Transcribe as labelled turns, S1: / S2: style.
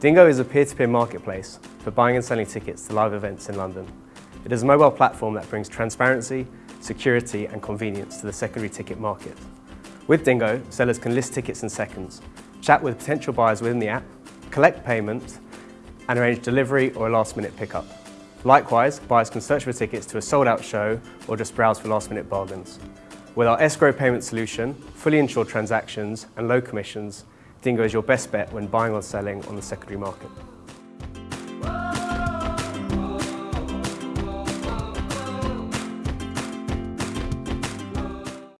S1: Dingo is a peer-to-peer -peer marketplace for buying and selling tickets to live events in London. It is a mobile platform that brings transparency, security and convenience to the secondary ticket market. With Dingo, sellers can list tickets in seconds, chat with potential buyers within the app, collect payment and arrange delivery or a last minute pickup. Likewise, buyers can search for tickets to a sold out show or just browse for last minute bargains. With our escrow payment solution, fully insured transactions and low commissions, Dingo is your best bet when buying or selling on the secondary market.